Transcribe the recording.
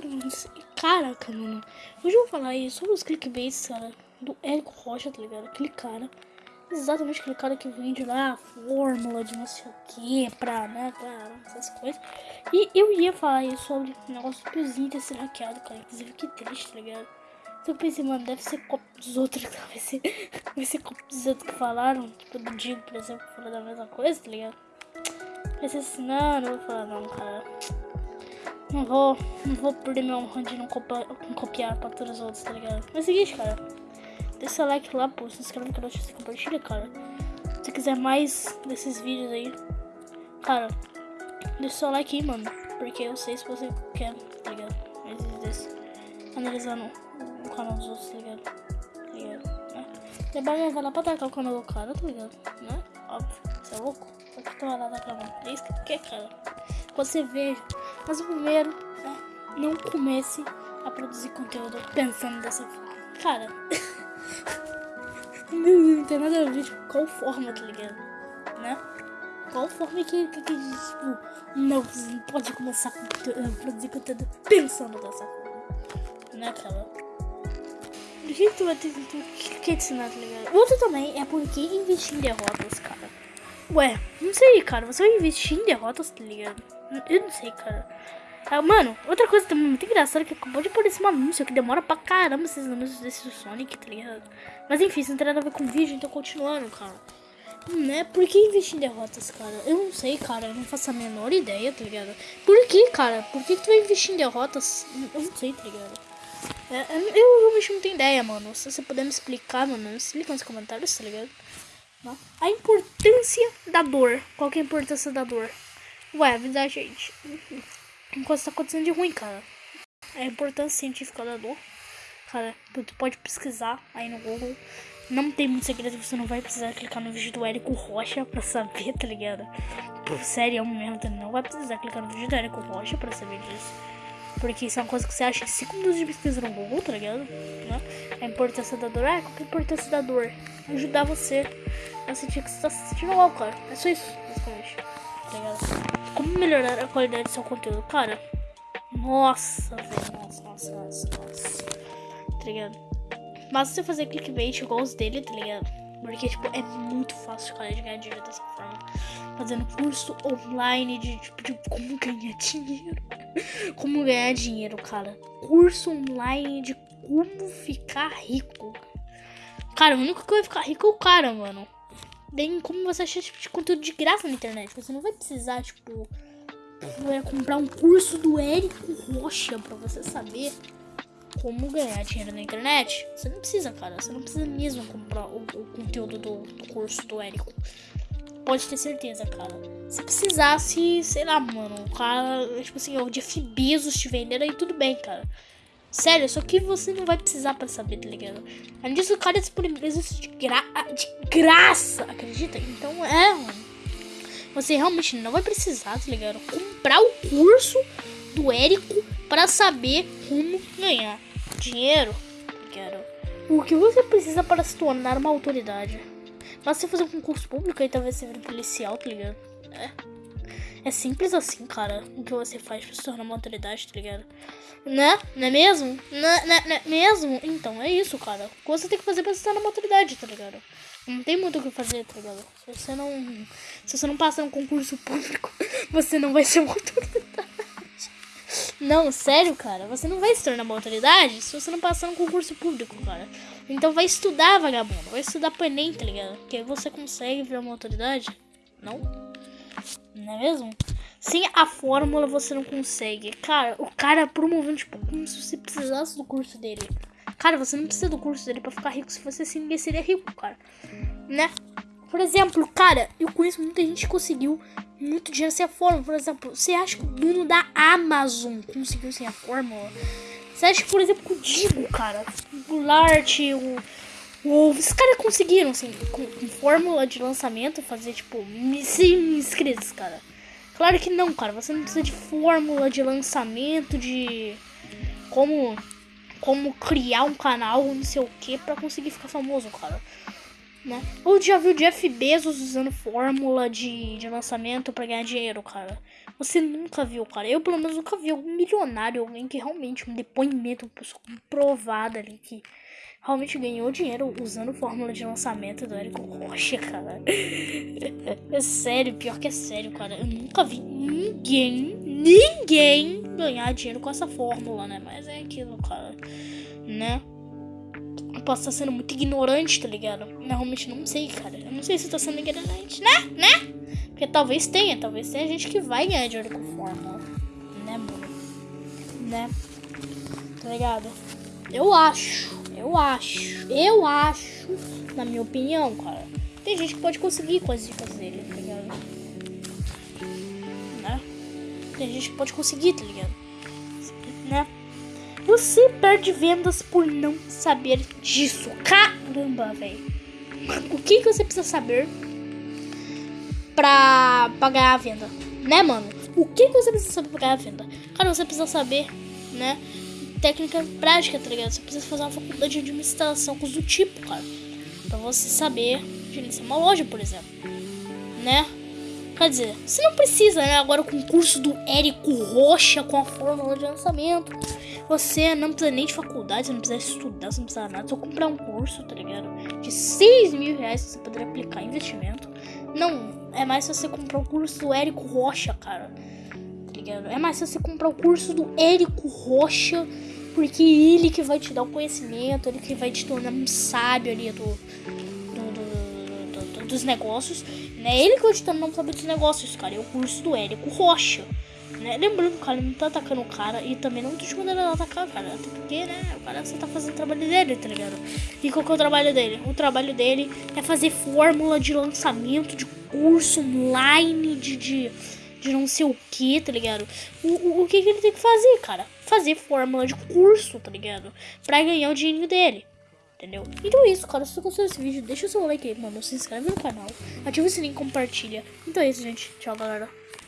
segundos. Caraca, mano. Hoje eu vou falar aí sobre os clickbaits, cara, do Érico Rocha, tá ligado? Aquele cara. Exatamente aquele cara que vende lá a fórmula de não sei o que pra, né, pra essas coisas. E eu ia falar aí sobre o negócio do Zinter ser hackeado, cara. Inclusive, que triste, tá ligado? Então eu pensei, mano, deve ser copo dos outros, vai ser, vai ser copo dos outros que falaram. Tipo, do Digo, por exemplo, falou da mesma coisa, tá ligado? Pensei assim, não, não vou falar não, cara. Não vou, não vou perder meu honra de não, copiar, copiar pra todos os outros, tá ligado? Mas é o seguinte, cara. Deixa o like lá, pô, se inscreve no canal, se compartilha, cara. Se quiser mais desses vídeos aí, cara, deixa seu like aí, mano. Porque eu sei se você quer, tá ligado? Mais desse. Analisando o canal dos outros, tá ligado? Tá ligado? Né? É bom vai lá pra atacar o canal do cara, tá ligado? Né? Óbvio, você é louco? Só que tu vai lá atacar, mano. É isso que quer, cara. Você vê. Mas o primeiro, né? Não comece a produzir conteúdo pensando dessa forma. Cara. não tem nada a ver, tipo, qual forma, tá ligado? Né? Qual forma que, que, que tipo, não, não pode começar a produzir conteúdo pensando dessa forma. Né, cara? Do que tu vai ter que, que ensinar, tá ligado? Outro também é porque investir em derrotas, cara. Ué, não sei, cara. Você vai investir em derrotas, tá ligado? Eu não sei, cara. Ah, mano, outra coisa também muito engraçada que acabou de aparecer um anúncio que demora pra caramba esses anúncios desse Sonic, tá ligado? Mas enfim, isso não tem nada a ver com o vídeo, então continuando, cara. Né? Por que investir em derrotas, cara? Eu não sei, cara. Eu não faço a menor ideia, tá ligado? Por que, cara? Por que, que tu vai investir em derrotas? Eu não sei, tá ligado? É, eu realmente não tenho ideia, mano. Se você puder me explicar, mano, me explica nos comentários, tá ligado? A importância da dor. Qual que é a importância da dor? Vida da gente. Enquanto tá acontecendo de ruim, cara. A importância científica da dor. Cara, tu pode pesquisar aí no Google. Não tem muito segredo, você não vai precisar clicar no vídeo do Érico Rocha pra saber, tá ligado? Pô, sério, é mesmo, tu não vai precisar clicar no vídeo do Érico Rocha pra saber disso. Porque isso é uma coisa que você acha em 5 minutos de pesquisa no Google, tá ligado? Né? A importância da dor, é, qual que é a importância da dor? Ajudar você a sentir que você tá se sentindo mal, cara. É só isso, basicamente. Tá ligado? Como melhorar a qualidade do seu conteúdo? Cara, nossa, velho, nossa, nossa, nossa, nossa. Tá ligado? Mas você fazer clickbait igual os dele, tá ligado? Porque, tipo, é muito fácil, cara, de ganhar dinheiro dessa forma. Fazendo curso online de, tipo, de como ganhar dinheiro. como ganhar dinheiro, cara. Curso online de como ficar rico. Cara, o único que vai ficar rico é o cara, mano. Tem como você achar tipo de conteúdo de graça na internet. Você não vai precisar, tipo, comprar um curso do Érico Rocha pra você saber como ganhar dinheiro na internet. Você não precisa, cara. Você não precisa mesmo comprar o, o conteúdo do, do, curso do Érico. Pode ter certeza, cara. Se precisasse, sei lá, mano, o cara, tipo assim, o Jeff Bezos te vendendo aí, tudo bem, cara. Sério, só que você não vai precisar pra saber, tá ligado? Além disso, o cara disponibiliza isso de, gra de graça, acredita? Então é, mano. Você realmente não vai precisar, tá ligado? Comprar o curso do Érico para saber como ganhar dinheiro. Quero. O que você precisa para se tornar uma autoridade? Mas você fazer um concurso público e talvez você vire policial, tá ligado? É. É simples assim, cara, o que você faz pra se tornar uma autoridade, tá ligado? Né? Não é mesmo? Não, não, não é mesmo? Então, é isso, cara. O que você tem que fazer pra se tornar uma autoridade, tá ligado? Não tem muito o que fazer, tá ligado? Se você não. Se você não passar um concurso público, você não vai ser uma autoridade. Não, sério, cara. Você não vai se tornar uma autoridade se você não passar um concurso público, cara. Então vai estudar, vagabundo. Vai estudar Enem, tá ligado? Que aí você consegue virar uma autoridade. Não? Não é mesmo? Sem a fórmula você não consegue. Cara, o cara promovendo, tipo, como se você precisasse do curso dele. Cara, você não precisa do curso dele pra ficar rico. Se você sim, ninguém seria rico, cara. Né? Por exemplo, cara, eu conheço muita gente que conseguiu muito dinheiro sem a fórmula. Por exemplo, você acha que o dono da Amazon conseguiu sem a fórmula? Você acha que, por exemplo, o Digo, cara, o Lart, o, o. Esses caras conseguiram, assim, com, com, fórmula de lançamento, fazer, tipo, 100 inscritos, cara. Claro que não, cara. Você não precisa de fórmula de lançamento, de. Como. Como criar um canal, não sei o que, pra conseguir ficar famoso, cara. Né? Ou já viu Jeff Bezos usando fórmula de, de lançamento para ganhar dinheiro, cara? Você nunca viu, cara. Eu, pelo menos, nunca vi algum milionário, alguém que realmente, um depoimento, uma pessoa comprovada ali que realmente ganhou dinheiro usando fórmula de lançamento do Érico Rocha, cara. É sério, pior que é sério, cara. Eu nunca vi ninguém, ninguém ganhar dinheiro com essa fórmula, né? Mas é aquilo, cara, né? Eu posso estar sendo muito ignorante, tá ligado? Eu realmente não sei, cara. Eu não sei se eu tô sendo ignorante, né? Né? Porque talvez tenha, talvez tenha gente que vai ganhar dinheiro com fórmula, né, mano? Né? Tá ligado? Eu acho, eu acho, eu acho, na minha opinião, cara. Tem gente que pode conseguir com as dicas dele, tá ligado? Né? Tem gente que pode conseguir, tá ligado? Né? Você perde vendas por não saber disso. Caramba, velho. O que, que você precisa saber pra, pra ganhar a venda? Né, mano? O que, que você precisa saber pra ganhar a venda? Cara, você precisa saber, né? Técnica prática, tá ligado? Você precisa fazer uma faculdade de administração, coisa do tipo, cara. Pra você saber gerenciar uma loja, por exemplo. Né? Quer dizer, você não precisa, né? Agora com o curso do Érico Rocha com a fórmula de lançamento. Você não precisa nem de faculdade, você não precisa estudar, você não precisa nada. Só comprar um curso, tá ligado? De 6 mil reais que você poderia aplicar em investimento. Não, é mais você comprar o curso do Érico Rocha, cara. Tá ligado? É mais você comprar o curso do Érico Rocha. Porque ele que vai te dar o conhecimento, ele que vai te tornar um sábio ali do, do, do, do dos negócios. Né? Ele que vai te tornar um sábio dos negócios, cara. É o curso do Érico Rocha. Né? Lembrando, cara, ele não tá atacando o cara e também não tô te mandando ele atacar, cara. Até porque, né, o cara só tá fazendo o trabalho dele, tá ligado? E qual que é o trabalho dele? O trabalho dele é fazer fórmula de lançamento de curso online, de, de, de não sei o que, tá ligado? O, o, o que, que ele tem que fazer, cara? Fazer fórmula de curso, tá ligado? Pra ganhar o dinheiro dele. Entendeu? Então é isso, cara. Se você gostou desse vídeo, deixa o seu like aí, mano. Se inscreve no canal. Ativa o sininho e compartilha. Então é isso, gente. Tchau, galera.